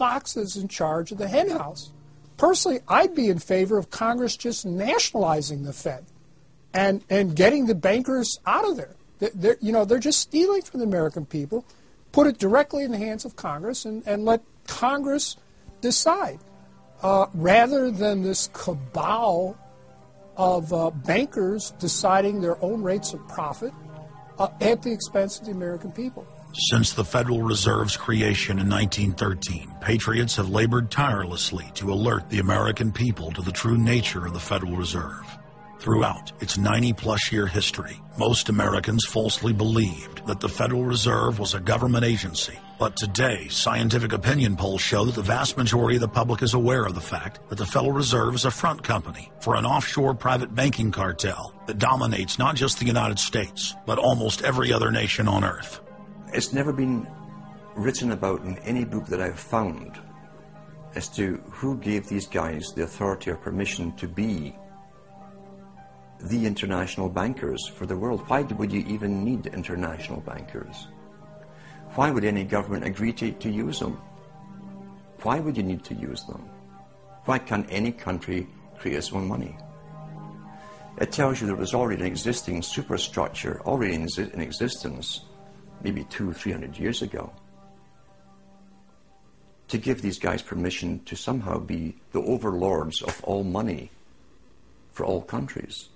foxes in charge of the henhouse. Personally, I'd be in favor of Congress just nationalizing the Fed and, and getting the bankers out of there. They're, you know, they're just stealing from the American people. Put it directly in the hands of Congress and, and let Congress decide uh, rather than this cabal of uh, bankers deciding their own rates of profit uh, at the expense of the American people. Since the Federal Reserve's creation in 1913, patriots have labored tirelessly to alert the American people to the true nature of the Federal Reserve. Throughout its 90 plus year history, most Americans falsely believed that the Federal Reserve was a government agency. But today, scientific opinion polls show that the vast majority of the public is aware of the fact that the Federal Reserve is a front company for an offshore private banking cartel that dominates not just the United States, but almost every other nation on earth. It's never been written about in any book that I've found as to who gave these guys the authority or permission to be the international bankers for the world. Why would you even need international bankers? Why would any government agree to, to use them? Why would you need to use them? Why can't any country create its own money? It tells you there was already an existing superstructure, already in, in existence, maybe two, three hundred years ago, to give these guys permission to somehow be the overlords of all money for all countries.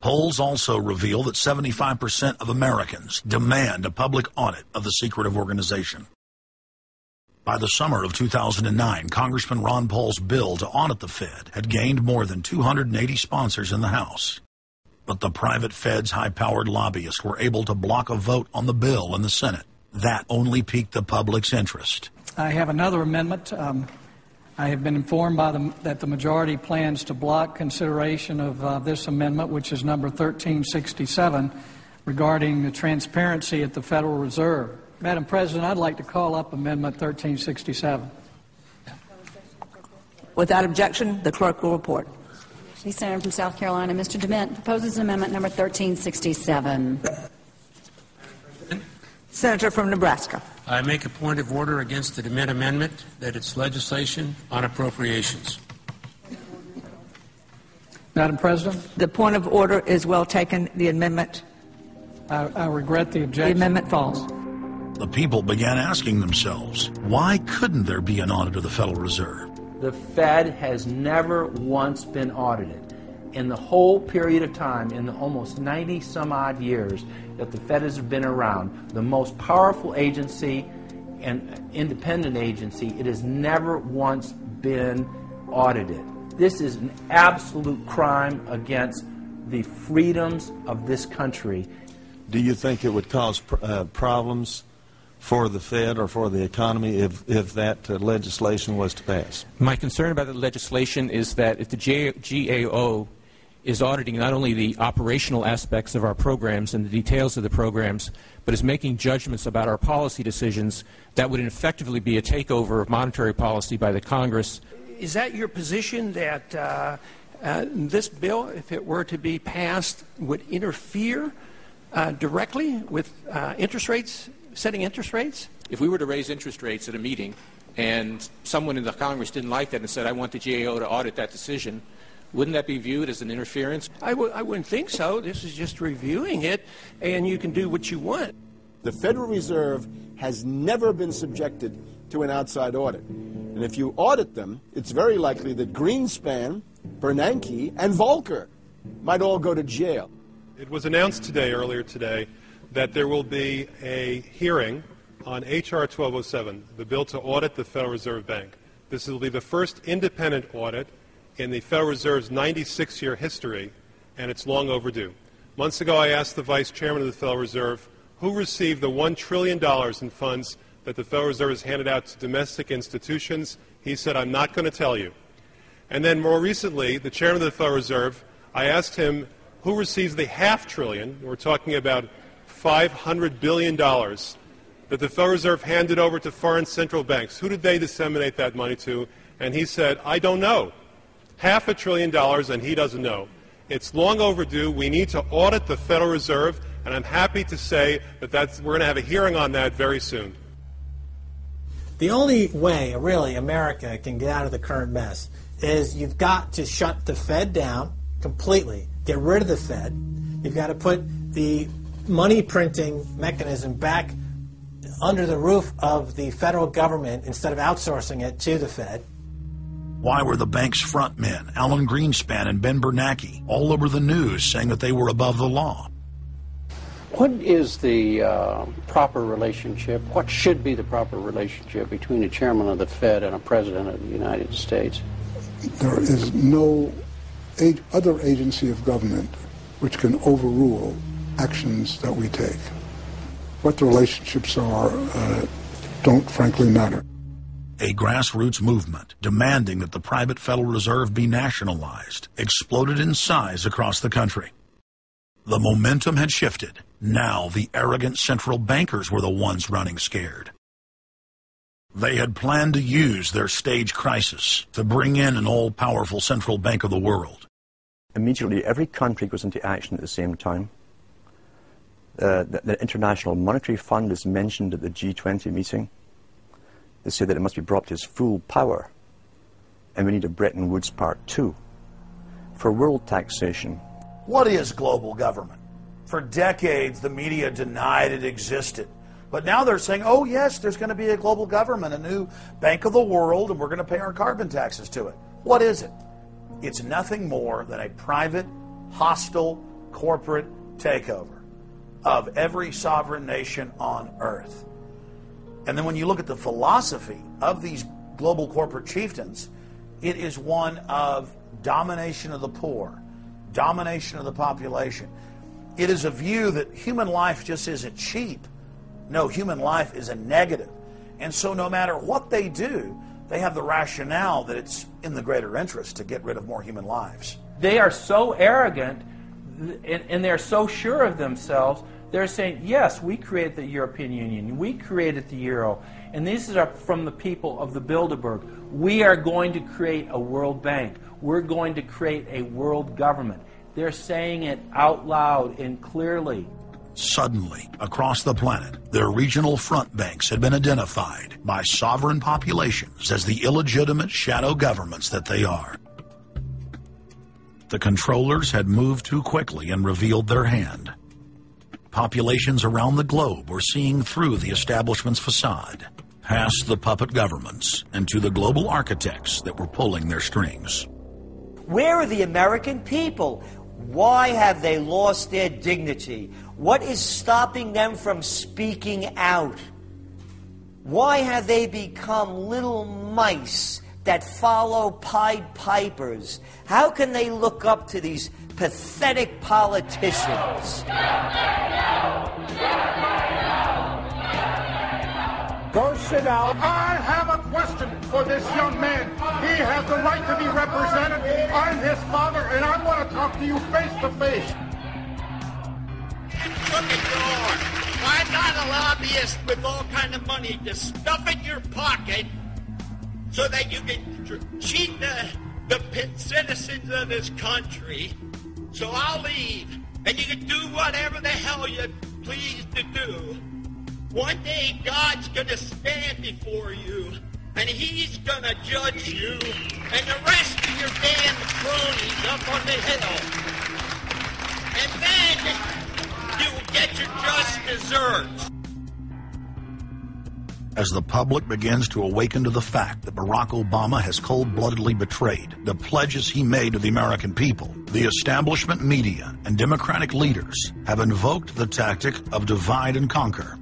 Polls also reveal that 75% of Americans demand a public audit of the secretive organization. By the summer of 2009, Congressman Ron Paul's bill to audit the Fed had gained more than 280 sponsors in the House. But the private Fed's high powered lobbyists were able to block a vote on the bill in the Senate. That only piqued the public's interest. I have another amendment. Um, I have been informed by the, that the majority plans to block consideration of uh, this amendment, which is number 1367, regarding the transparency at the Federal Reserve. Madam President, I'd like to call up Amendment 1367. Without objection, the clerk will report. The Senator from South Carolina, Mr. DeMint, proposes amendment number 1367. Senator from Nebraska. I make a point of order against the DeMint amendment that it's legislation on appropriations. Madam President? The point of order is well taken. The amendment. I, I regret the objection. The amendment falls. The people began asking themselves, why couldn't there be an audit of the Federal Reserve? The Fed has never once been audited. In the whole period of time, in the almost 90 some odd years that the Fed has been around, the most powerful agency and independent agency, it has never once been audited. This is an absolute crime against the freedoms of this country. Do you think it would cause uh, problems for the Fed or for the economy if, if that uh, legislation was to pass? My concern about the legislation is that if the GAO is auditing not only the operational aspects of our programs and the details of the programs, but is making judgments about our policy decisions that would effectively be a takeover of monetary policy by the Congress. Is that your position that uh, uh, this bill, if it were to be passed, would interfere uh, directly with uh, interest rates, setting interest rates? If we were to raise interest rates at a meeting and someone in the Congress didn't like that and said, I want the GAO to audit that decision, wouldn't that be viewed as an interference? I w- I wouldn't think so. This is just reviewing it, and you can do what you want. The Federal Reserve has never been subjected to an outside audit. And if you audit them, it's very likely that Greenspan, Bernanke, and Volcker might all go to jail. It was announced today, earlier today, that there will be a hearing on H.R. 1207, the bill to audit the Federal Reserve Bank. This will be the first independent audit in the Federal Reserve's 96 year history, and it's long overdue. Months ago, I asked the Vice Chairman of the Federal Reserve who received the $1 trillion in funds that the Federal Reserve has handed out to domestic institutions. He said, I'm not going to tell you. And then more recently, the Chairman of the Federal Reserve, I asked him who receives the half trillion, we're talking about $500 billion, that the Federal Reserve handed over to foreign central banks. Who did they disseminate that money to? And he said, I don't know half a trillion dollars, and he doesn't know. It's long overdue. We need to audit the Federal Reserve, and I'm happy to say that we're going to have a hearing on that very soon. The only way, really, America can get out of the current mess is you've got to shut the Fed down completely, get rid of the Fed. You've got to put the money printing mechanism back under the roof of the federal government instead of outsourcing it to the Fed. Why were the bank's front men, Alan Greenspan and Ben Bernanke, all over the news saying that they were above the law? What is the uh, proper relationship? What should be the proper relationship between a chairman of the Fed and a president of the United States? There is no other agency of government which can overrule actions that we take. What the relationships are uh, don't frankly matter. A grassroots movement demanding that the private Federal Reserve be nationalized exploded in size across the country. The momentum had shifted. Now the arrogant central bankers were the ones running scared. They had planned to use their stage crisis to bring in an all-powerful central bank of the world. Immediately, every country goes into action at the same time. Uh, the, the International Monetary Fund is mentioned at the G20 meeting. They say that it must be brought to its full power, and we need a Bretton Woods Part 2. For world taxation, what is global government? For decades, the media denied it existed. But now they're saying, oh, yes, there's going to be a global government, a new bank of the world, and we're going to pay our carbon taxes to it. What is it? It's nothing more than a private, hostile, corporate takeover of every sovereign nation on earth. And then when you look at the philosophy of these global corporate chieftains, it is one of domination of the poor domination of the population. It is a view that human life just isn't cheap. No, human life is a negative. And so no matter what they do, they have the rationale that it's in the greater interest to get rid of more human lives. They are so arrogant and they're so sure of themselves. They're saying, yes, we created the European Union. We created the Euro. And these are from the people of the Bilderberg. We are going to create a World Bank. We're going to create a world government. They're saying it out loud and clearly. Suddenly, across the planet, their regional front banks had been identified by sovereign populations as the illegitimate shadow governments that they are. The controllers had moved too quickly and revealed their hand. Populations around the globe were seeing through the establishment's facade, past the puppet governments, and to the global architects that were pulling their strings. Where are the American people? Why have they lost their dignity? What is stopping them from speaking out? Why have they become little mice that follow Pied Pipers? How can they look up to these pathetic politicians? Go sit down. I have a question for this young man. He has the right to be represented. I'm his father, and I want to talk to you face to face. Look at your Why not a lobbyist with all kind of money to stuff in your pocket so that you can cheat the, the citizens of this country? So I'll leave, and you can do whatever the hell you please to do. One day God's going to stand before you, and he's going to judge you and the rest of your damn cronies up on the hill. And then you will get your just desserts. As the public begins to awaken to the fact that Barack Obama has cold-bloodedly betrayed the pledges he made to the American people, the establishment media and Democratic leaders have invoked the tactic of divide and conquer.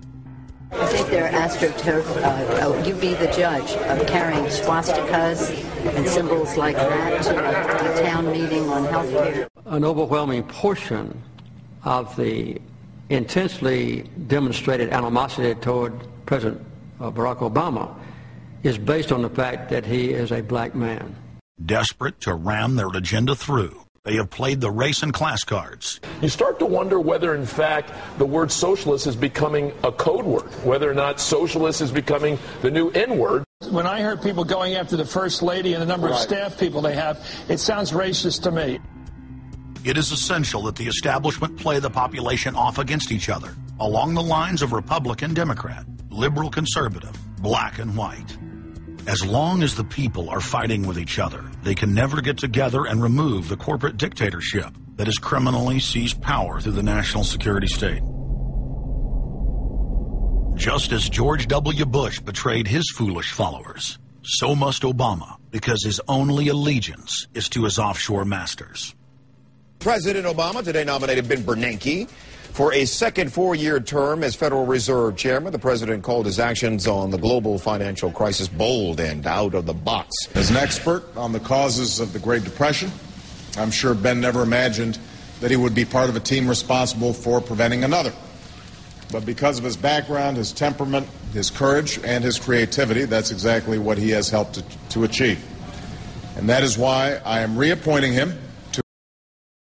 I think they're astroturf. Uh, uh, you be the judge of carrying swastikas and symbols like that to a, a town meeting on health care. An overwhelming portion of the intensely demonstrated animosity toward President uh, Barack Obama is based on the fact that he is a black man. Desperate to ram their agenda through, they have played the race and class cards. You start to wonder whether, in fact, the word socialist is becoming a code word, whether or not socialist is becoming the new N word. When I heard people going after the First Lady and the number right. of staff people they have, it sounds racist to me. It is essential that the establishment play the population off against each other, along the lines of Republican Democrat, liberal conservative, black and white. As long as the people are fighting with each other, they can never get together and remove the corporate dictatorship that has criminally seized power through the national security state. Just as George W. Bush betrayed his foolish followers, so must Obama, because his only allegiance is to his offshore masters. President Obama today nominated Ben Bernanke for a second four-year term as Federal Reserve Chairman. The president called his actions on the global financial crisis bold and out of the box. As an expert on the causes of the Great Depression, I'm sure Ben never imagined that he would be part of a team responsible for preventing another. But because of his background, his temperament, his courage, and his creativity, that's exactly what he has helped to, to achieve. And that is why I am reappointing him